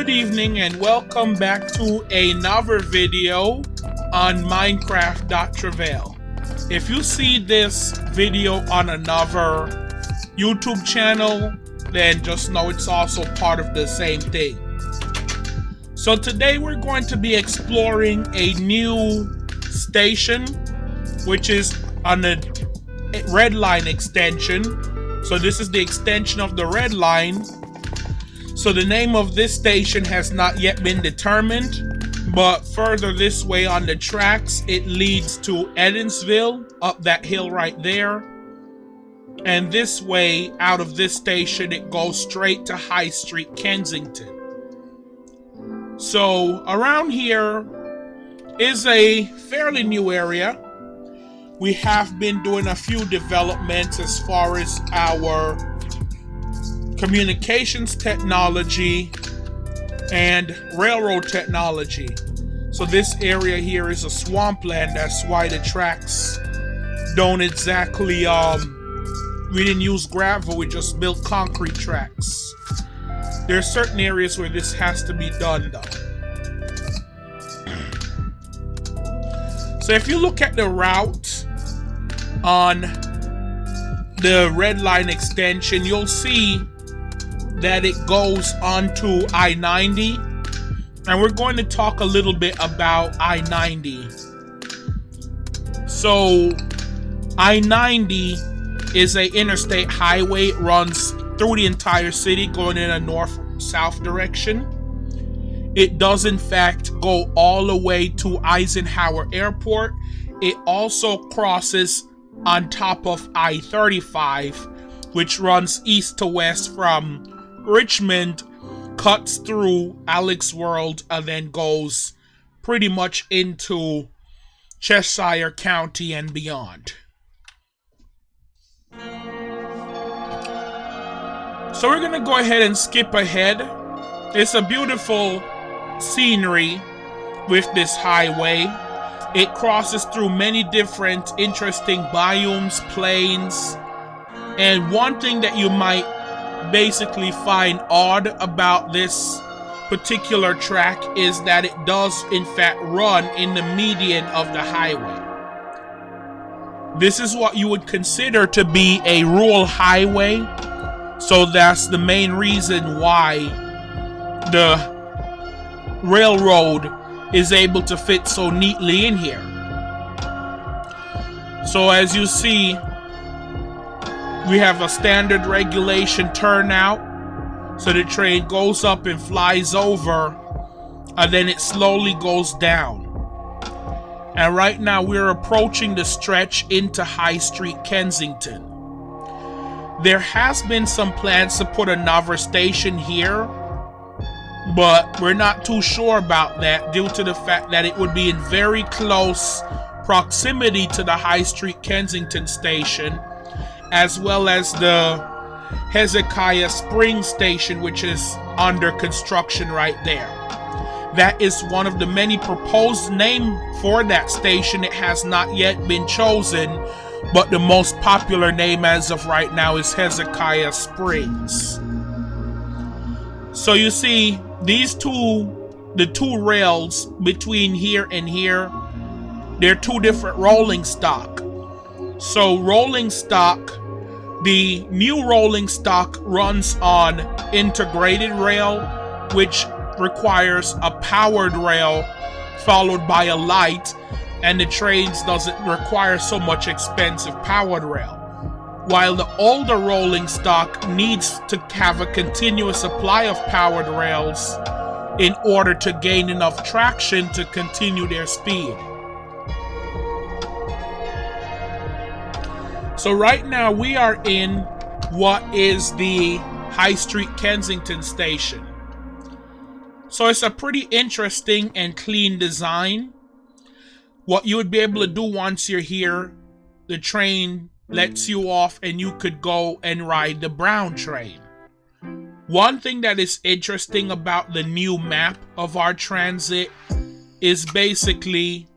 Good evening and welcome back to another video on Minecraft.Travail. If you see this video on another YouTube channel, then just know it's also part of the same thing. So today we're going to be exploring a new station, which is on the red line extension. So this is the extension of the red line so the name of this station has not yet been determined, but further this way on the tracks, it leads to Edensville, up that hill right there. And this way, out of this station, it goes straight to High Street, Kensington. So around here is a fairly new area. We have been doing a few developments as far as our communications technology, and railroad technology. So this area here is a swampland. That's why the tracks don't exactly, um, we didn't use gravel, we just built concrete tracks. There are certain areas where this has to be done though. So if you look at the route on the red line extension, you'll see that it goes onto I 90. And we're going to talk a little bit about I 90. So, I 90 is a interstate highway. It runs through the entire city going in a north south direction. It does, in fact, go all the way to Eisenhower Airport. It also crosses on top of I 35, which runs east to west from Richmond cuts through Alex World and then goes pretty much into Cheshire County and beyond. So we're gonna go ahead and skip ahead. It's a beautiful scenery with this highway. It crosses through many different interesting biomes, plains, and one thing that you might basically find odd about this particular track is that it does in fact run in the median of the highway. This is what you would consider to be a rural highway. So that's the main reason why the railroad is able to fit so neatly in here. So as you see, we have a standard regulation turnout. So the train goes up and flies over, and then it slowly goes down. And right now we're approaching the stretch into High Street, Kensington. There has been some plans to put another station here, but we're not too sure about that due to the fact that it would be in very close proximity to the High Street Kensington station as well as the Hezekiah Spring Station, which is under construction right there. That is one of the many proposed name for that station. It has not yet been chosen, but the most popular name as of right now is Hezekiah Springs. So you see, these two, the two rails between here and here, they're two different rolling stock. So rolling stock the new rolling stock runs on integrated rail, which requires a powered rail followed by a light, and the trains doesn't require so much expensive powered rail. While the older rolling stock needs to have a continuous supply of powered rails in order to gain enough traction to continue their speed. So right now we are in what is the High Street Kensington station. So it's a pretty interesting and clean design. What you would be able to do once you're here, the train lets you off and you could go and ride the brown train. One thing that is interesting about the new map of our transit is basically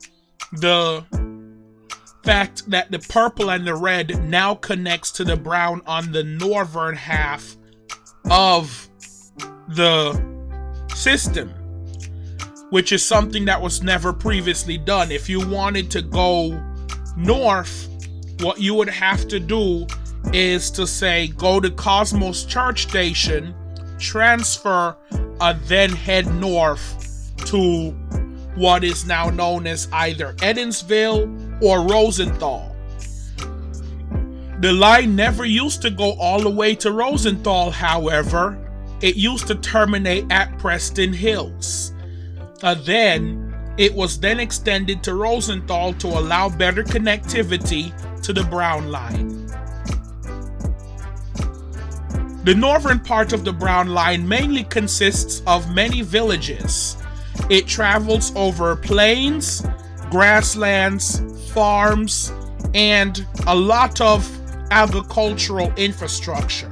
the fact that the purple and the red now connects to the brown on the northern half of the system, which is something that was never previously done. If you wanted to go north, what you would have to do is to say go to Cosmos Church Station, transfer, and then head north to what is now known as either Evansville or Rosenthal. The line never used to go all the way to Rosenthal, however. It used to terminate at Preston Hills. Uh, then, it was then extended to Rosenthal to allow better connectivity to the Brown Line. The northern part of the Brown Line mainly consists of many villages. It travels over plains, grasslands, farms, and a lot of agricultural infrastructure.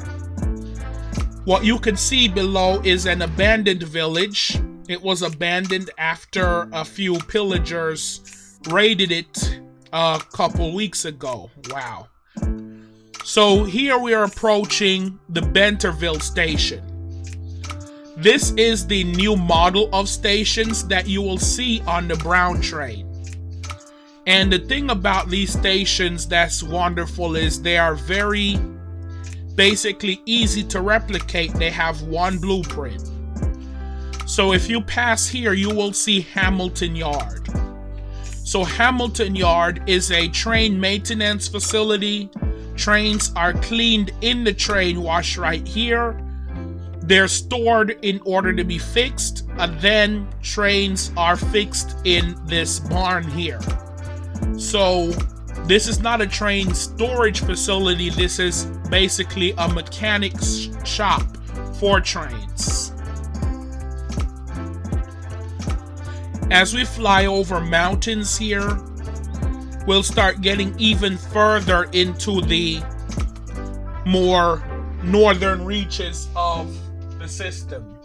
What you can see below is an abandoned village. It was abandoned after a few pillagers raided it a couple weeks ago. Wow. So here we are approaching the Benterville station. This is the new model of stations that you will see on the Brown train. And the thing about these stations that's wonderful is they are very basically easy to replicate. They have one blueprint. So if you pass here, you will see Hamilton Yard. So Hamilton Yard is a train maintenance facility. Trains are cleaned in the train wash right here. They're stored in order to be fixed, and then trains are fixed in this barn here. So this is not a train storage facility. This is basically a mechanic's shop for trains. As we fly over mountains here, we'll start getting even further into the more northern reaches of the system.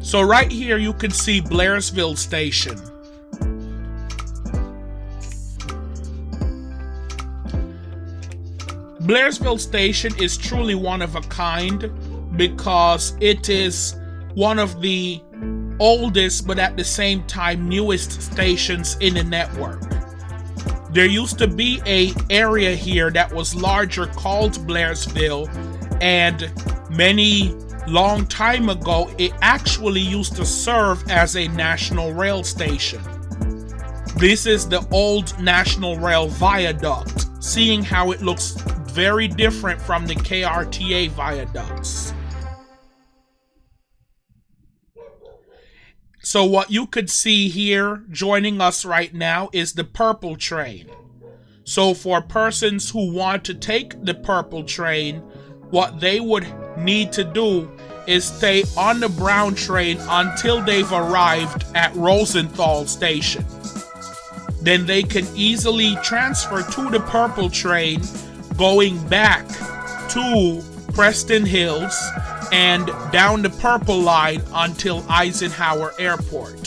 So right here you can see Blairsville Station. Blairsville Station is truly one of a kind because it is one of the oldest but at the same time newest stations in the network. There used to be a area here that was larger called Blairsville and many long time ago it actually used to serve as a national rail station. This is the old National Rail Viaduct, seeing how it looks very different from the KRTA viaducts. So what you could see here joining us right now is the purple train. So for persons who want to take the purple train, what they would need to do is stay on the brown train until they've arrived at Rosenthal station. Then they can easily transfer to the purple train going back to Preston Hills and down the Purple Line until Eisenhower Airport.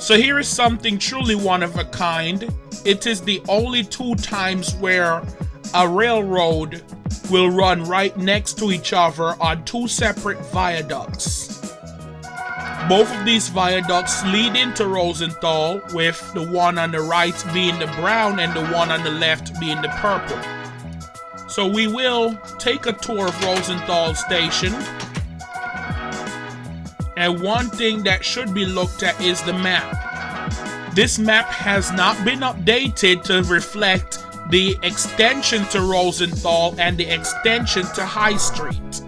So here is something truly one of a kind. It is the only two times where a railroad will run right next to each other on two separate viaducts. Both of these viaducts lead into Rosenthal, with the one on the right being the brown and the one on the left being the purple. So we will take a tour of Rosenthal Station. And one thing that should be looked at is the map. This map has not been updated to reflect the extension to Rosenthal and the extension to High Street.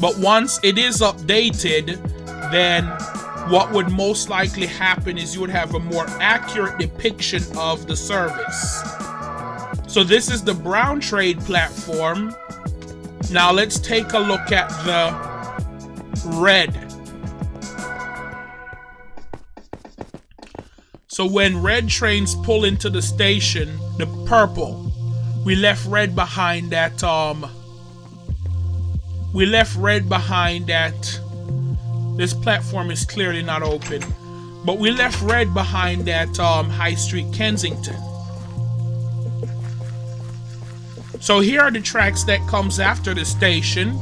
But once it is updated, then what would most likely happen is you would have a more accurate depiction of the service. So this is the Brown Trade platform. Now let's take a look at the red So when red trains pull into the station, the purple, we left red behind that um we left red behind at this platform is clearly not open but we left red behind at um, High Street Kensington. So here are the tracks that comes after the station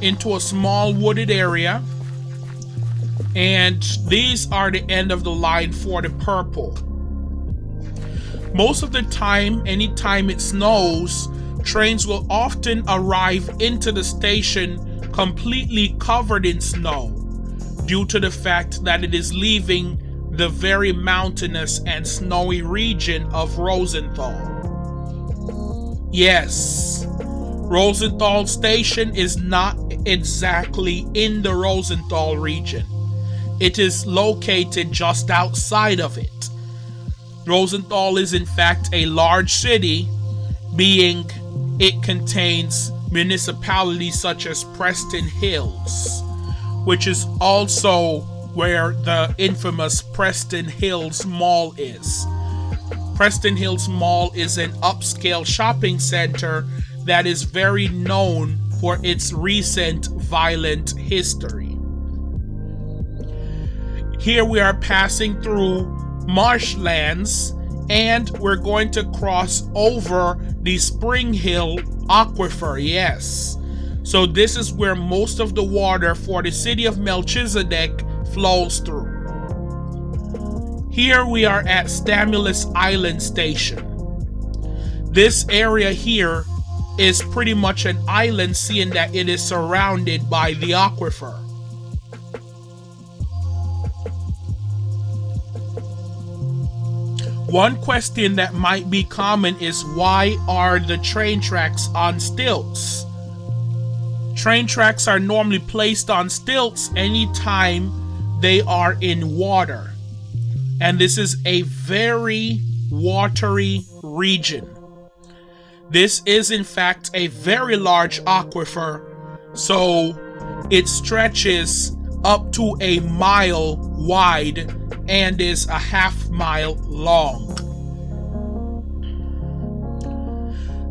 into a small wooded area and these are the end of the line for the purple most of the time anytime it snows trains will often arrive into the station completely covered in snow due to the fact that it is leaving the very mountainous and snowy region of Rosenthal. Yes, Rosenthal Station is not exactly in the Rosenthal region. It is located just outside of it. Rosenthal is in fact a large city, being it contains municipalities such as Preston Hills, which is also where the infamous Preston Hills Mall is. Preston Hills Mall is an upscale shopping center that is very known for its recent violent history. Here we are passing through marshlands and we're going to cross over the Spring Hill Aquifer, yes. So this is where most of the water for the city of Melchizedek flows through. Here we are at Stamulus Island Station. This area here is pretty much an island seeing that it is surrounded by the aquifer. One question that might be common is why are the train tracks on stilts? Train tracks are normally placed on stilts anytime they are in water. And this is a very watery region. This is in fact a very large aquifer, so it stretches up to a mile wide and is a half mile long.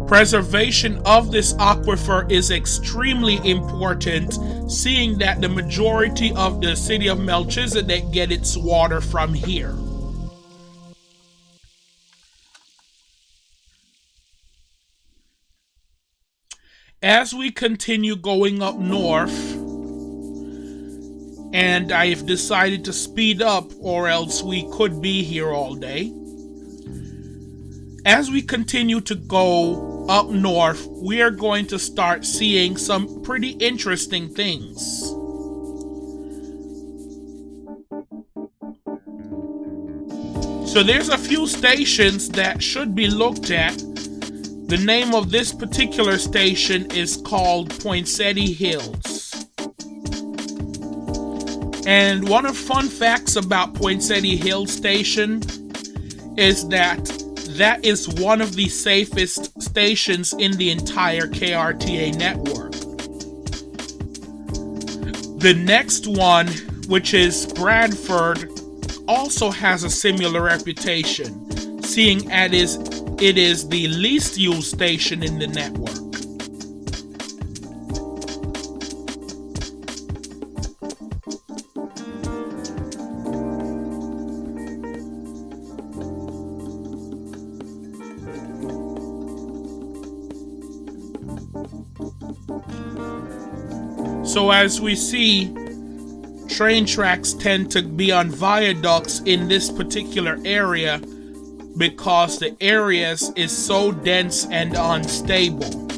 Preservation of this aquifer is extremely important, seeing that the majority of the city of Melchizedek get its water from here. As we continue going up north, and I've decided to speed up or else we could be here all day. As we continue to go up north, we are going to start seeing some pretty interesting things. So there's a few stations that should be looked at. The name of this particular station is called Poinsettia Hills. And one of fun facts about Poinsettia Hill Station is that that is one of the safest stations in the entire KRTA network. The next one, which is Bradford, also has a similar reputation, seeing as it is the least used station in the network. So as we see, train tracks tend to be on viaducts in this particular area because the areas is so dense and unstable.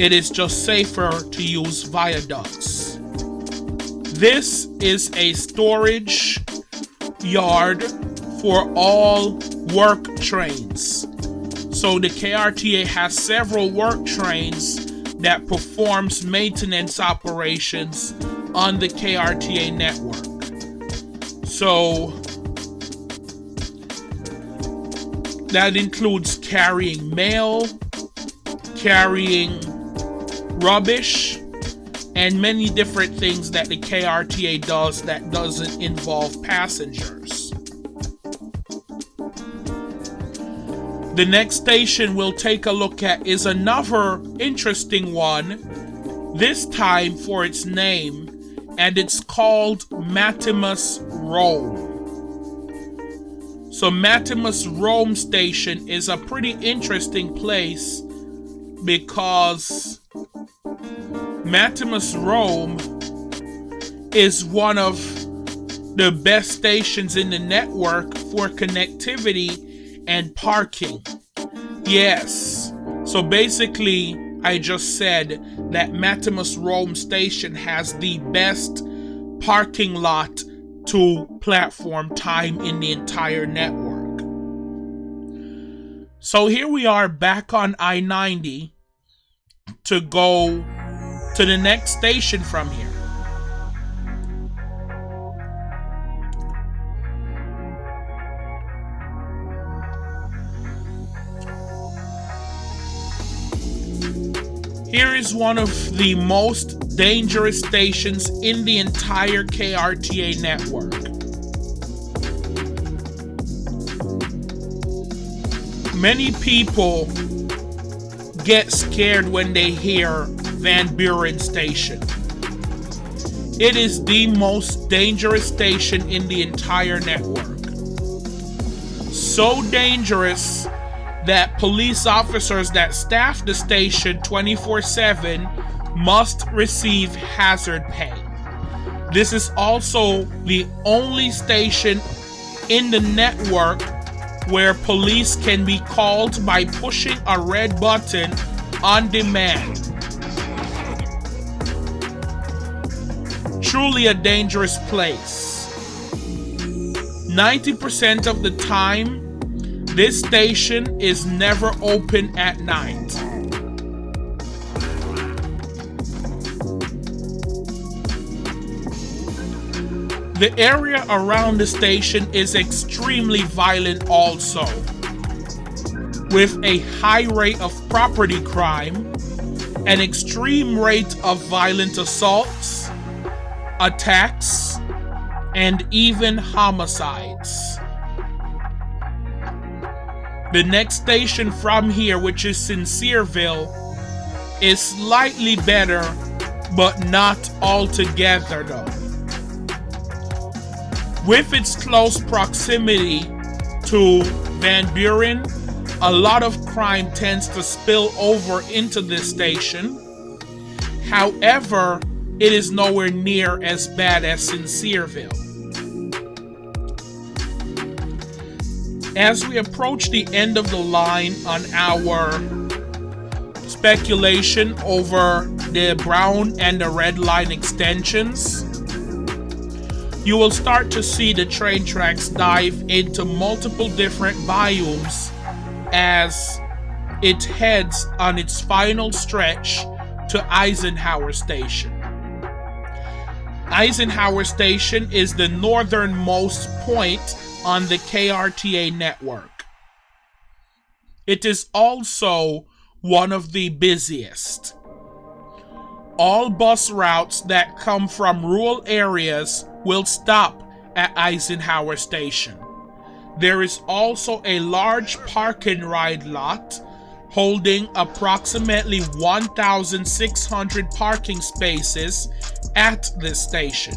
It is just safer to use viaducts. This is a storage yard for all work trains. So the KRTA has several work trains that performs maintenance operations on the KRTA network. So that includes carrying mail, carrying rubbish, and many different things that the KRTA does that doesn't involve passengers. The next station we'll take a look at is another interesting one this time for its name, and it's called Matimus Rome. So, Matimus Rome Station is a pretty interesting place because Matimus Rome is one of the best stations in the network for connectivity and parking. Yes. So basically, I just said that Matimus Rome Station has the best parking lot to platform time in the entire network. So here we are back on I 90 to go to the next station from here. Here is one of the most dangerous stations in the entire KRTA network. Many people get scared when they hear Van Buren Station. It is the most dangerous station in the entire network. So dangerous that police officers that staff the station 24 7 must receive hazard pay. This is also the only station in the network where police can be called by pushing a red button on demand. Truly a dangerous place. 90% of the time, this station is never open at night. The area around the station is extremely violent also, with a high rate of property crime, an extreme rate of violent assaults, attacks, and even homicides. The next station from here, which is Sincereville, is slightly better, but not altogether though. With its close proximity to Van Buren, a lot of crime tends to spill over into this station. However, it is nowhere near as bad as Sincereville. As we approach the end of the line on our speculation over the brown and the red line extensions, you will start to see the train tracks dive into multiple different biomes as it heads on its final stretch to Eisenhower Station. Eisenhower Station is the northernmost point on the KRTA network. It is also one of the busiest. All bus routes that come from rural areas will stop at Eisenhower Station. There is also a large park and ride lot holding approximately 1,600 parking spaces at this station.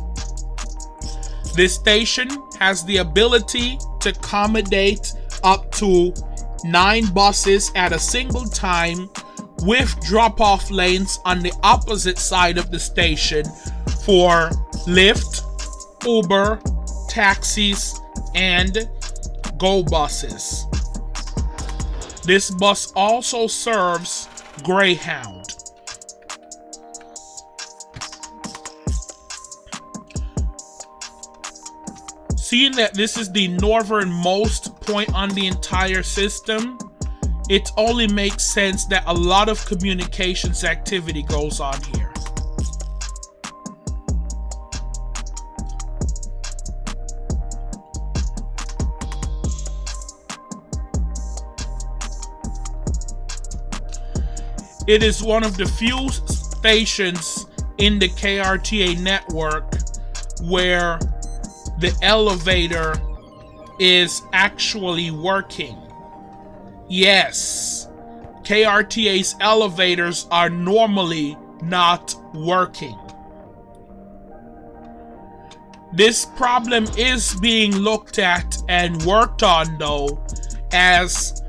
This station has the ability to accommodate up to nine buses at a single time with drop-off lanes on the opposite side of the station for Lyft, Uber, taxis, and Go buses. This bus also serves Greyhound. Seeing that this is the northernmost point on the entire system, it only makes sense that a lot of communications activity goes on here. It is one of the few stations in the KRTA network where the elevator is actually working. Yes, KRTA's elevators are normally not working. This problem is being looked at and worked on though as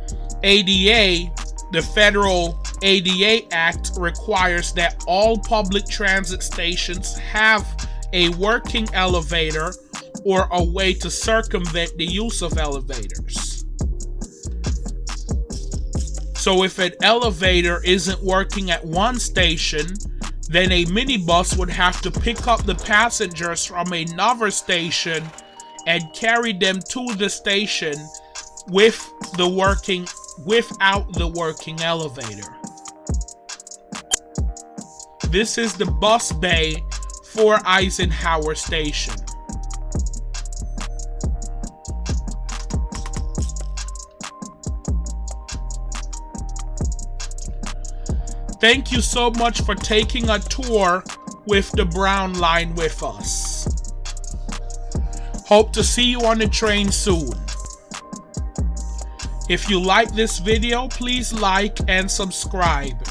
ADA, the federal ADA Act requires that all public transit stations have a working elevator or a way to circumvent the use of elevators. So if an elevator isn't working at one station, then a minibus would have to pick up the passengers from another station and carry them to the station with the working without the working elevator. This is the bus bay for Eisenhower Station. Thank you so much for taking a tour with the Brown Line with us. Hope to see you on the train soon. If you like this video, please like and subscribe.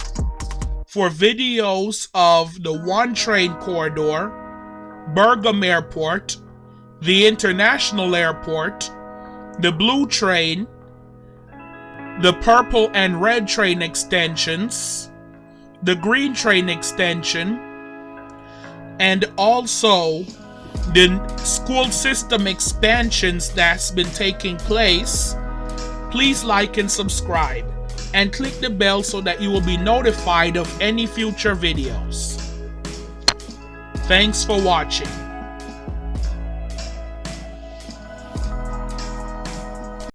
For videos of the One Train Corridor, Bergam Airport, the International Airport, the Blue Train, the Purple and Red Train extensions, the Green Train extension, and also the school system expansions that's been taking place, please like and subscribe and click the bell so that you will be notified of any future videos. Thanks for watching.